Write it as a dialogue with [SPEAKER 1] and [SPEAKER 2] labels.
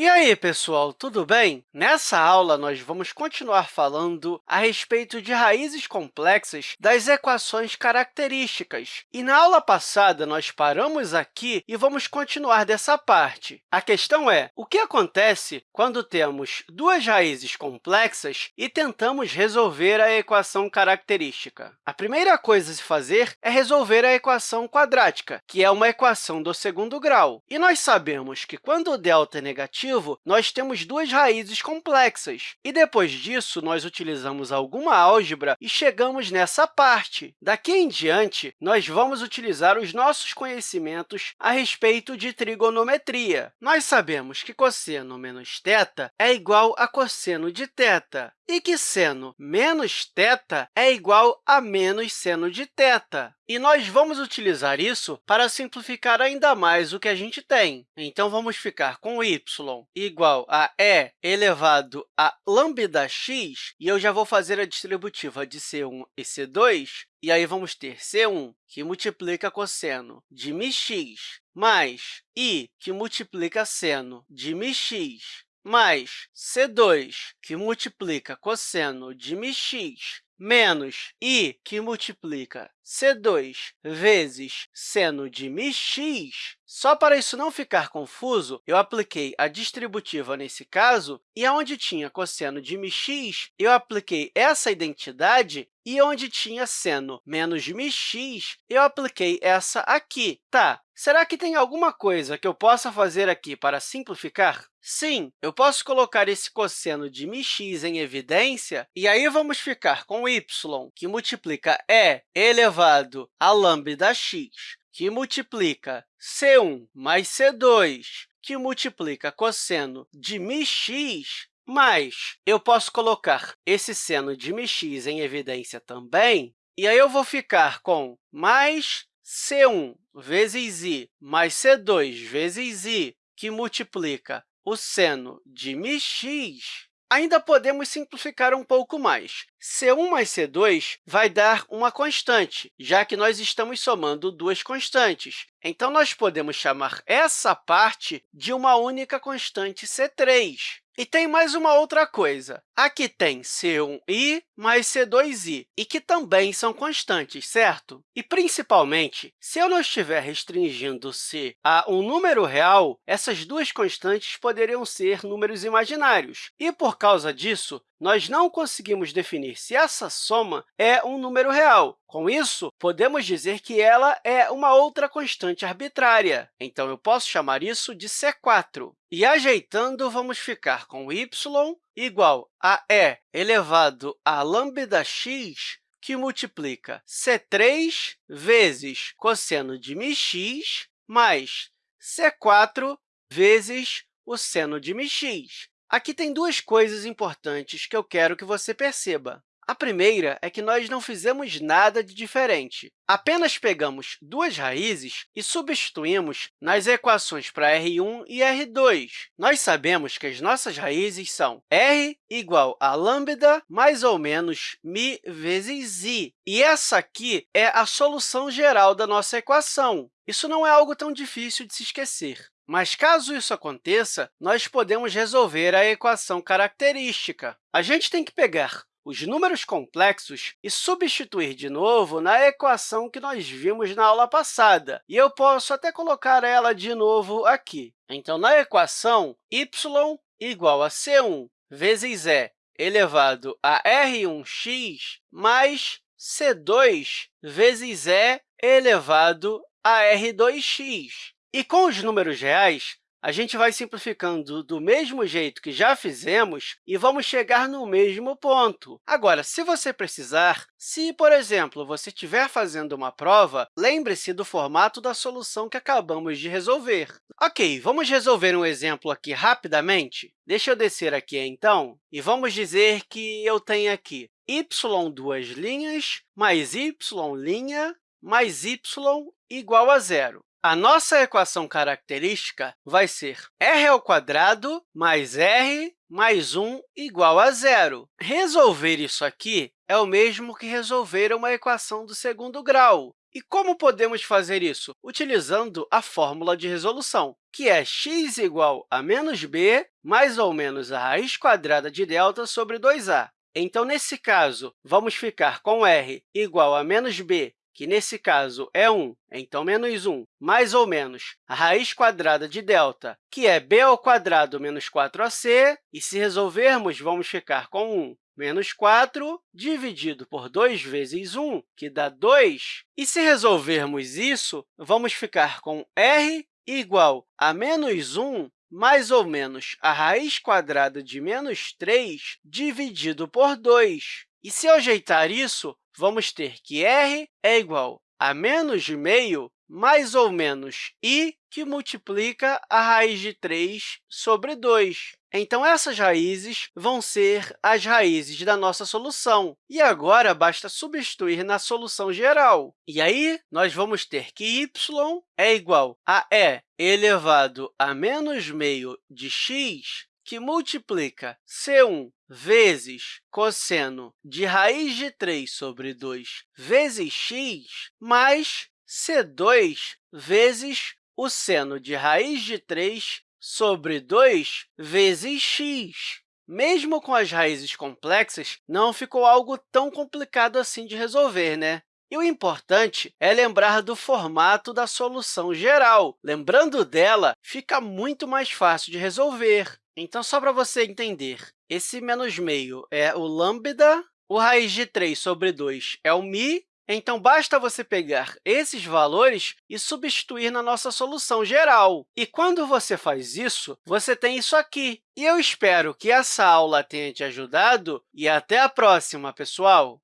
[SPEAKER 1] E aí, pessoal, tudo bem? Nessa aula, nós vamos continuar falando a respeito de raízes complexas das equações características. E na aula passada, nós paramos aqui e vamos continuar dessa parte. A questão é, o que acontece quando temos duas raízes complexas e tentamos resolver a equação característica? A primeira coisa a se fazer é resolver a equação quadrática, que é uma equação do segundo grau. E nós sabemos que, quando o delta é negativo, positivo, nós temos duas raízes complexas. E depois disso, nós utilizamos alguma álgebra e chegamos nessa parte. Daqui em diante, nós vamos utilizar os nossos conhecimentos a respeito de trigonometria. Nós sabemos que cosseno menos θ é igual a cosseno de θ e que seno menos θ é igual a menos seno de θ. E nós vamos utilizar isso para simplificar ainda mais o que a gente tem. Então, vamos ficar com y igual a e elevado a lambda x, e eu já vou fazer a distributiva de c1 e c2, e aí vamos ter c1, que multiplica cosseno de μx, mais i, que multiplica seno de μx, mais c2, que multiplica cosseno de mx, menos i, que multiplica c2 vezes seno de mx. Só para isso não ficar confuso, eu apliquei a distributiva nesse caso, e onde tinha cosseno de mx, eu apliquei essa identidade, e onde tinha seno menos mx, eu apliquei essa aqui. Tá, será que tem alguma coisa que eu possa fazer aqui para simplificar? Sim, eu posso colocar esse cosseno de μx em evidência, e aí vamos ficar com y, que multiplica e elevado a lambda x, que multiplica c1 mais c2, que multiplica cosseno de μx, mas eu posso colocar esse seno de μx em evidência também, e aí eu vou ficar com mais c1 vezes i mais c2 vezes i, que multiplica o seno de μx, ainda podemos simplificar um pouco mais. C1 mais C2 vai dar uma constante, já que nós estamos somando duas constantes. Então, nós podemos chamar essa parte de uma única constante C3. E tem mais uma outra coisa. Aqui tem C1i mais C2i, e que também são constantes, certo? E, principalmente, se eu não estiver restringindo-se a um número real, essas duas constantes poderiam ser números imaginários. E, por causa disso, nós não conseguimos definir se essa soma é um número real. Com isso, podemos dizer que ela é uma outra constante arbitrária. Então, eu posso chamar isso de C4. E, ajeitando, vamos ficar com y igual a e elevado a lambda x, que multiplica c3 vezes cosseno de μx mais c4 vezes o seno de μx. Aqui tem duas coisas importantes que eu quero que você perceba. A primeira é que nós não fizemos nada de diferente. Apenas pegamos duas raízes e substituímos nas equações para R1 e R2. Nós sabemos que as nossas raízes são r igual a lambda mais ou menos μ vezes i. E essa aqui é a solução geral da nossa equação. Isso não é algo tão difícil de se esquecer. Mas, caso isso aconteça, nós podemos resolver a equação característica. A gente tem que pegar os números complexos e substituir de novo na equação que nós vimos na aula passada. E eu posso até colocar ela de novo aqui. Então, na equação, y igual a c1 vezes e elevado a r1x mais c2 vezes e elevado a r2x. E com os números reais, a gente vai simplificando do mesmo jeito que já fizemos e vamos chegar no mesmo ponto. Agora, se você precisar, se, por exemplo, você estiver fazendo uma prova, lembre-se do formato da solução que acabamos de resolver. Ok, vamos resolver um exemplo aqui rapidamente? Deixa eu descer aqui, então, e vamos dizer que eu tenho aqui y duas linhas mais y' mais y igual a zero. A nossa equação característica vai ser r mais r mais 1 igual a zero. Resolver isso aqui é o mesmo que resolver uma equação do segundo grau. E como podemos fazer isso? Utilizando a fórmula de resolução, que é x igual a menos b mais ou menos a raiz quadrada de delta sobre 2a. Então, nesse caso, vamos ficar com r igual a menos b que nesse caso é 1, então menos 1, mais ou menos a raiz quadrada de delta, que é b ao quadrado menos 4ac, e se resolvermos, vamos ficar com 1 menos 4 dividido por 2 vezes 1, que dá 2. E se resolvermos isso, vamos ficar com r igual a menos 1 mais ou menos a raiz quadrada de menos 3 dividido por 2. E se eu ajeitar isso, vamos ter que r é igual a menos meio mais ou menos i, que multiplica a raiz de 3 sobre 2. Então, essas raízes vão ser as raízes da nossa solução. E agora, basta substituir na solução geral. E aí, nós vamos ter que y é igual a e elevado a menos meio de x que multiplica C1 vezes cosseno de raiz de 3 sobre 2 vezes x, mais C2 vezes o seno de raiz de 3 sobre 2 vezes x. Mesmo com as raízes complexas, não ficou algo tão complicado assim de resolver, né? E o importante é lembrar do formato da solução geral. Lembrando dela, fica muito mais fácil de resolver. Então, só para você entender, esse menos meio é o lambda, o raiz de 3 sobre 2 é o mi, então, basta você pegar esses valores e substituir na nossa solução geral. E quando você faz isso, você tem isso aqui. E eu espero que essa aula tenha te ajudado e até a próxima, pessoal!